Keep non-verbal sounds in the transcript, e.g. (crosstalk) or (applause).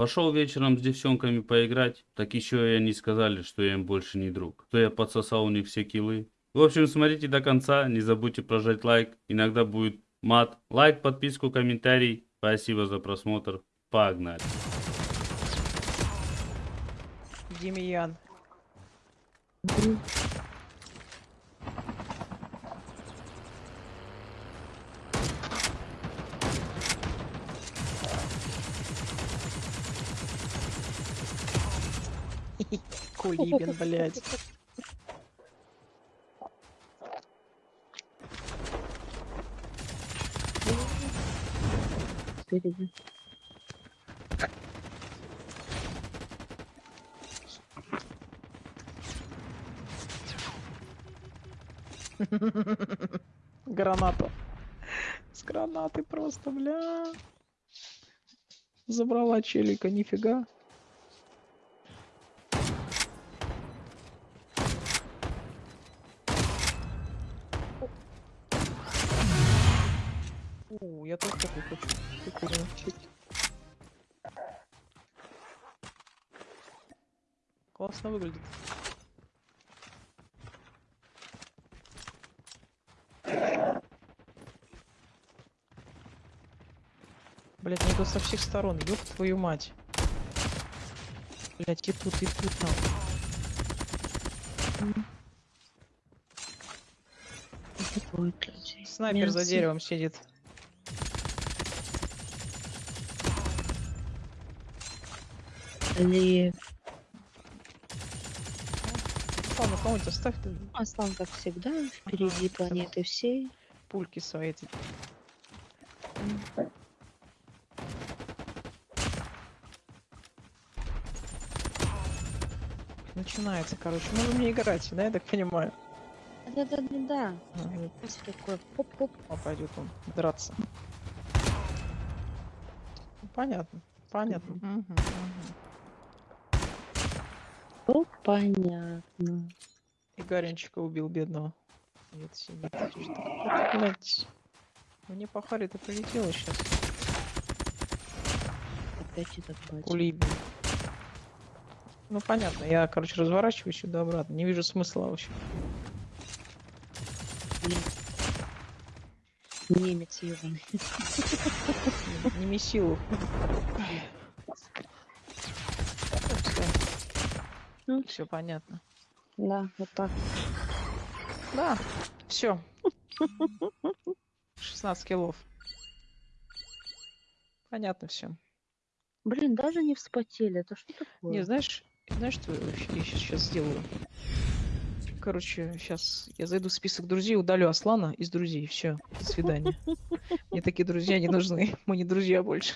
Пошел вечером с девчонками поиграть, так еще и они сказали, что я им больше не друг. То я подсосал у них все килы. В общем, смотрите до конца, не забудьте прожать лайк, иногда будет мат. Лайк, подписку, комментарий. Спасибо за просмотр. Погнали. Демьян. Кулибин, блядь. Впереди. Граната. С гранаты просто, бля. Забрала челика, нифига. О, я тоже такой хочу. Прикольно. Классно выглядит. Блять, мне тут со всех сторон, ёб твою мать. Блять, и тут, и тут людей. Снайпер за Мясо. деревом сидит. Лев. Ладно, кому-нибудь оставь ты Аслан, как всегда, впереди Ага, планеты всей. пульки свои эти. Начинается, короче. Ну вы мне играете, да, я так понимаю? Да-да-да-да. Ага, такое хоп-хоп. а пойдет он драться. Ну, Понятно. Понятно. Мгм, мгм. О, понятно. И Гаренчика убил бедного. Нет, сидит. Что блядь? Мне по харе-то прилетело сейчас. Опять этот батя. Кулибин. Ну понятно, я, короче, разворачиваюсь сюда обратно. Не вижу смысла вообще. Немец ебаный. Не месилу. Ну. Все понятно. Да, вот так. Да, все. (laughs) 16 килов. Понятно все. Блин, даже не вспотели. Это что такое? Не, знаешь, знаешь, что я сейчас сделаю? Короче, сейчас я зайду в список друзей, удалю Аслана из друзей. Все, до свидания. Мне такие друзья не нужны. (laughs) Мы не друзья больше.